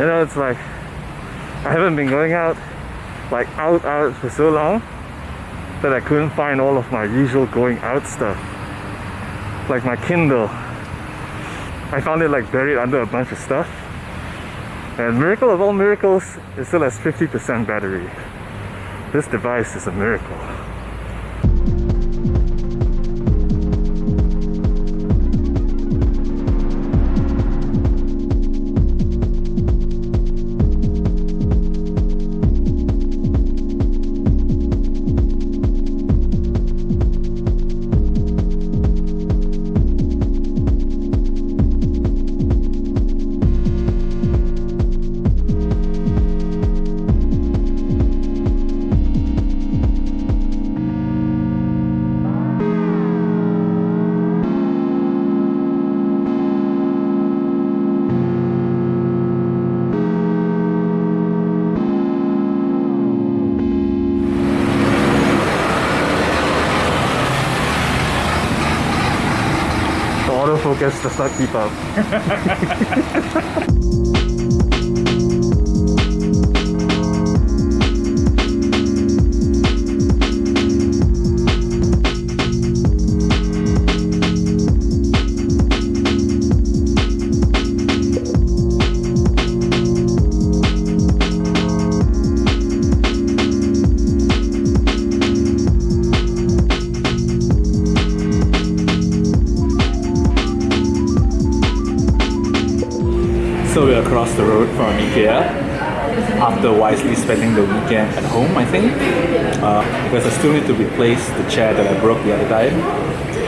You know, it's like I haven't been going out like out out for so long that I couldn't find all of my usual going out stuff. Like my Kindle. I found it like buried under a bunch of stuff. And miracle of all miracles, it still has 50% battery. This device is a miracle. Autofocus does not keep up. the road from IKEA after wisely spending the weekend at home, I think. Uh, because I still need to replace the chair that I broke the other time.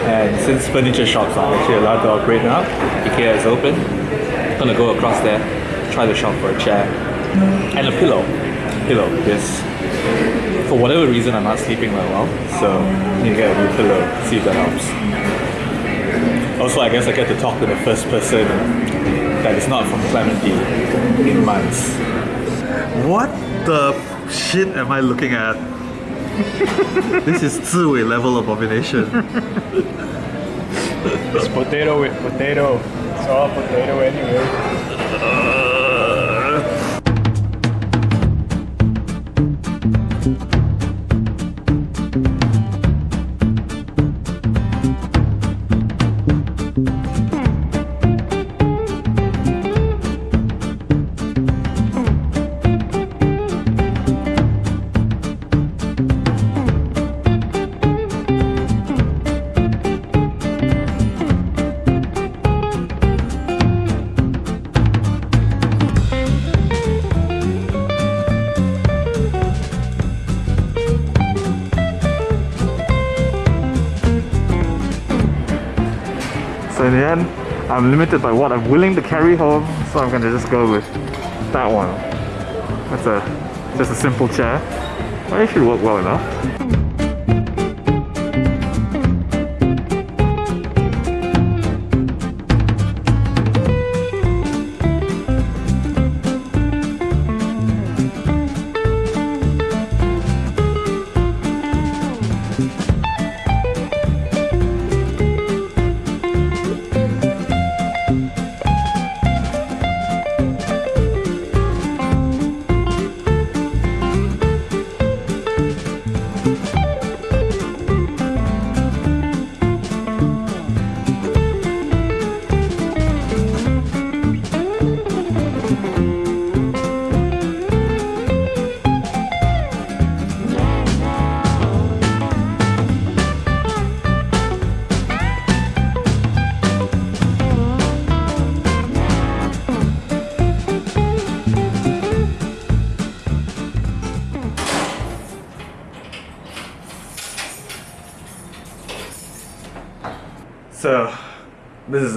And since furniture shops are actually allowed to operate now, IKEA is open. I'm gonna go across there, try to shop for a chair and a pillow. Pillow, yes. for whatever reason I'm not sleeping very well, so I need to get a new pillow, see if that helps. Also, I guess I get to talk to the first person that is not from Clementi in months. What the shit am I looking at? this is Ziwei level of abomination. It's potato with potato. It's all potato anyway. So in the end, I'm limited by what I'm willing to carry home, so I'm gonna just go with that one. That's a just a simple chair. It should work well enough.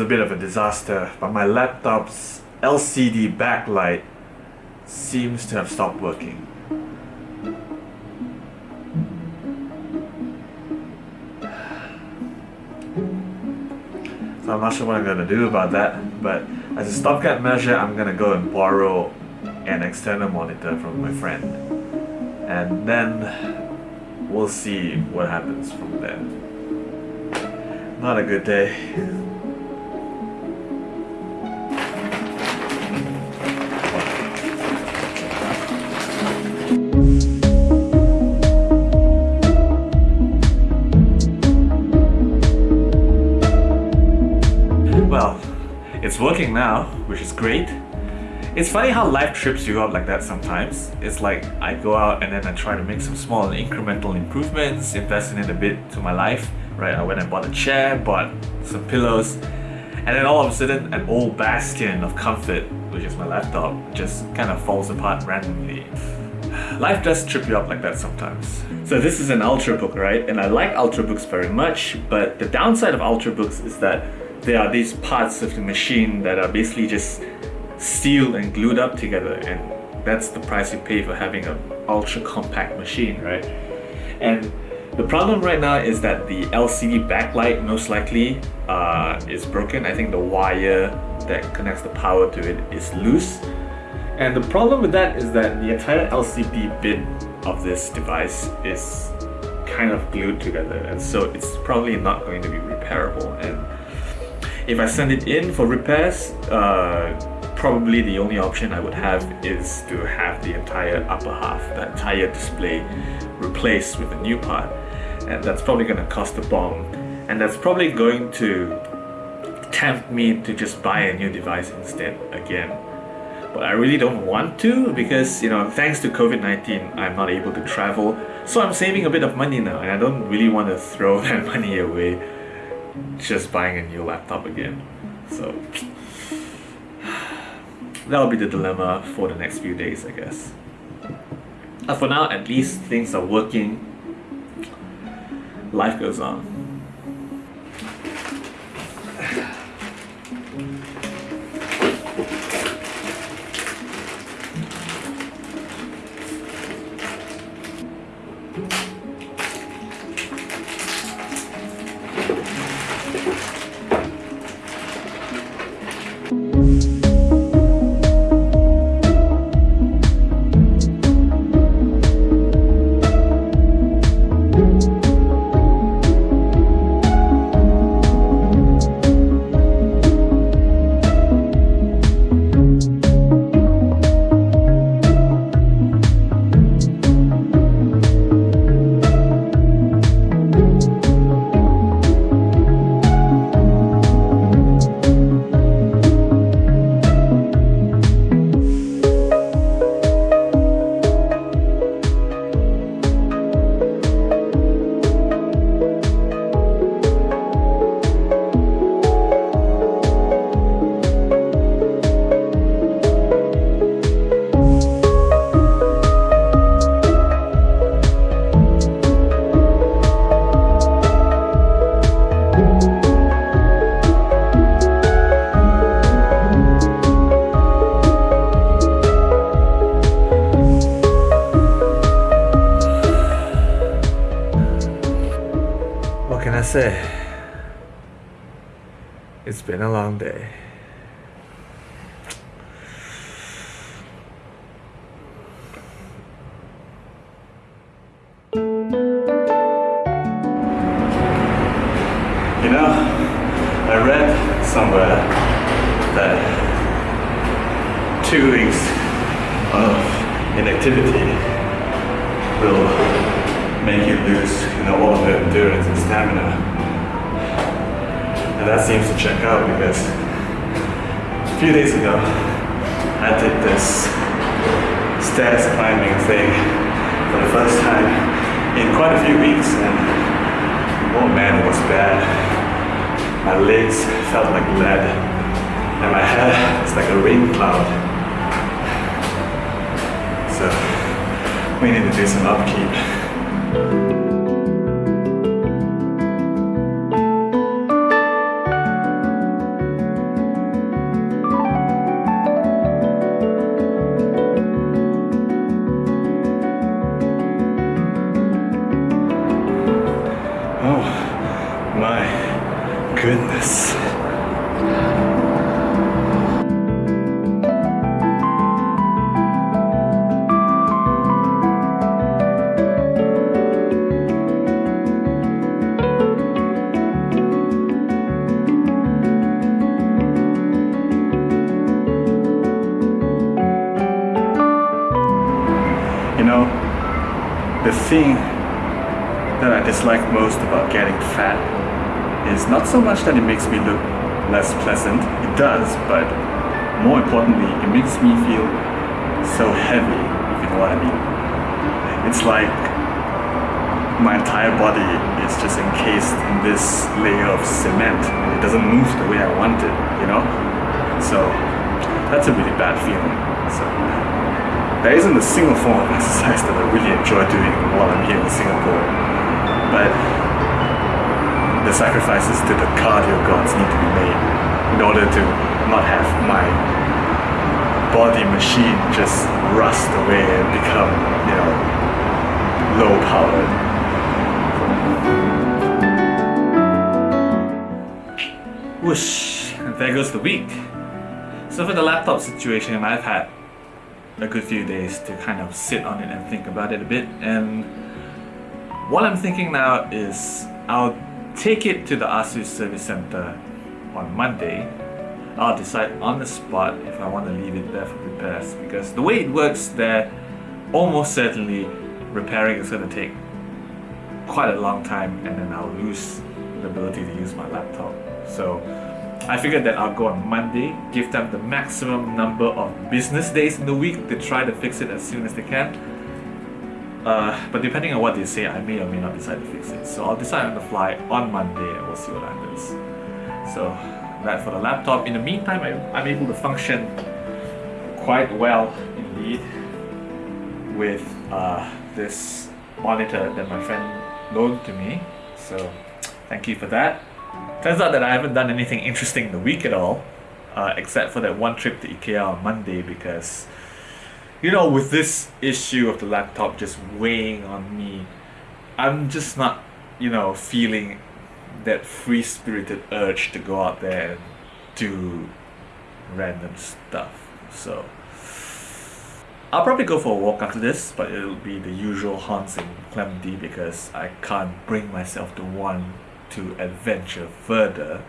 A bit of a disaster, but my laptop's LCD backlight seems to have stopped working. So I'm not sure what I'm gonna do about that, but as a stopgap measure, I'm gonna go and borrow an external monitor from my friend. And then we'll see what happens from there. Not a good day. Which is great. It's funny how life trips you up like that sometimes. It's like I go out and then I try to make some small and incremental improvements, investing in a bit to my life. Right, I went and bought a chair, bought some pillows, and then all of a sudden an old bastion of comfort, which is my laptop, just kind of falls apart randomly. Life does trip you up like that sometimes. So this is an Ultrabook, right? And I like Ultrabooks very much, but the downside of Ultrabooks is that there are these parts of the machine that are basically just sealed and glued up together and that's the price you pay for having an ultra compact machine, right? And the problem right now is that the LCD backlight most likely uh, is broken. I think the wire that connects the power to it is loose. And the problem with that is that the entire LCD bit of this device is kind of glued together and so it's probably not going to be repairable and if I send it in for repairs uh, probably the only option I would have is to have the entire upper half, the entire display replaced with a new part. And that's probably going to cost a bomb. And that's probably going to tempt me to just buy a new device instead again. But I really don't want to because you know thanks to COVID-19 I'm not able to travel. So I'm saving a bit of money now and I don't really want to throw that money away just buying a new laptop again. So that'll be the dilemma for the next few days I guess. But for now at least things are working. Life goes on say? It's been a long day. You know, I read somewhere that two weeks of inactivity will make you lose you know, all of your endurance and stamina. And that seems to check out because a few days ago I did this stairs climbing thing for the first time in quite a few weeks and oh man it was bad. My legs felt like lead and my hair was like a rain cloud. So we need to do some upkeep. My goodness. You know, the thing that I dislike most about getting fat is not so much that it makes me look less pleasant, it does, but more importantly, it makes me feel so heavy, if you know what I mean. It's like my entire body is just encased in this layer of cement and it doesn't move the way I want it, you know? So that's a really bad feeling. So there isn't a single form of exercise that I really enjoy doing while I'm here in Singapore. But sacrifices to the cardio gods need to be made in order to not have my body machine just rust away and become, you know, low powered. Whoosh, and there goes the week. So for the laptop situation, I've had a good few days to kind of sit on it and think about it a bit. And what I'm thinking now is I'll take it to the ASUS service center on Monday. I'll decide on the spot if I want to leave it there for repairs because the way it works there, almost certainly repairing is going to take quite a long time and then I'll lose the ability to use my laptop. So I figured that I'll go on Monday, give them the maximum number of business days in the week to try to fix it as soon as they can. Uh, but depending on what they say, I may or may not decide to fix it. So I'll decide on the fly on Monday and we'll see what happens. So that for the laptop. In the meantime, I, I'm able to function quite well indeed with uh, this monitor that my friend loaned to me. So thank you for that. Turns out that I haven't done anything interesting in the week at all, uh, except for that one trip to IKEA on Monday because, you know, with this issue of the laptop just weighing on me, I'm just not, you know, feeling that free spirited urge to go out there and do random stuff. So, I'll probably go for a walk after this, but it'll be the usual haunts in Clementi because I can't bring myself to want to adventure further.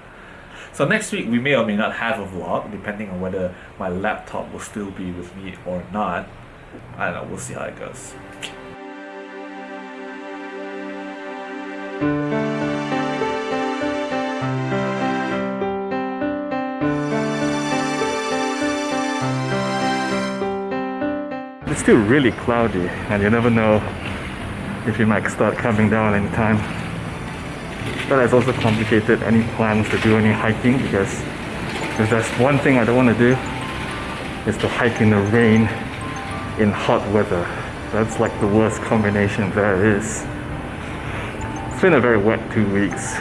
So next week we may or may not have a vlog, depending on whether my laptop will still be with me or not. I don't know, we'll see how it goes. It's still really cloudy and you never know if it might start coming down anytime. That has also complicated any plans to do any hiking because if there's one thing I don't want to do is to hike in the rain in hot weather. That's like the worst combination there is. It's been a very wet two weeks.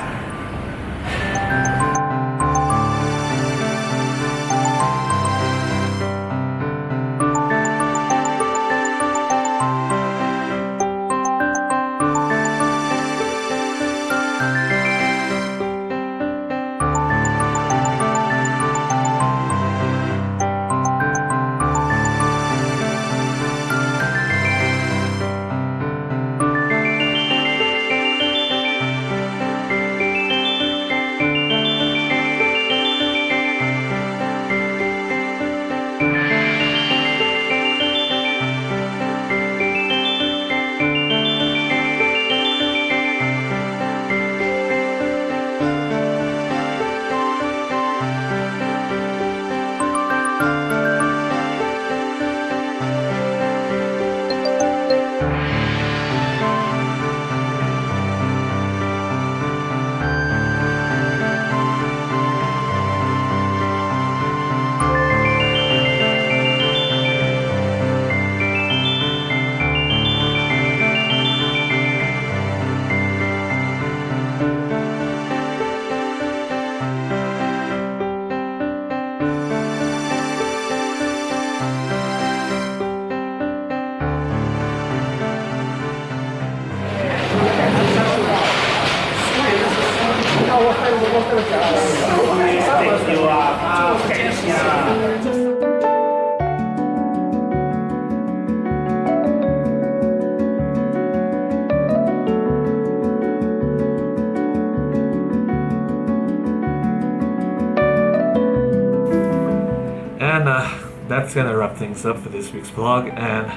And uh, that's gonna wrap things up for this week's vlog. And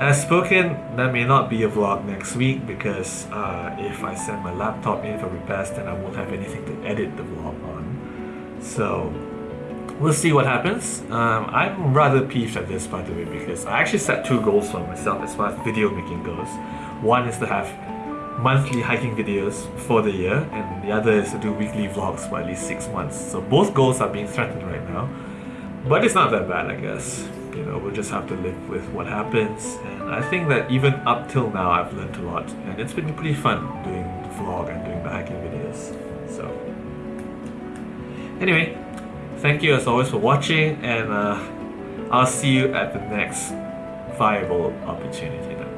as spoken, there may not be a vlog next week because uh, if I send my laptop in for repairs, then I won't have anything to edit the vlog on. So we'll see what happens. Um, I'm rather peeved at this, by the way, because I actually set two goals for myself as far as video making goes. One is to have monthly hiking videos for the year, and the other is to do weekly vlogs for at least six months. So both goals are being threatened right now, but it's not that bad, I guess. You know, we'll just have to live with what happens. And I think that even up till now, I've learned a lot, and it's been pretty fun doing the vlog and doing the hiking videos. So, anyway, thank you as always for watching, and uh, I'll see you at the next viable opportunity.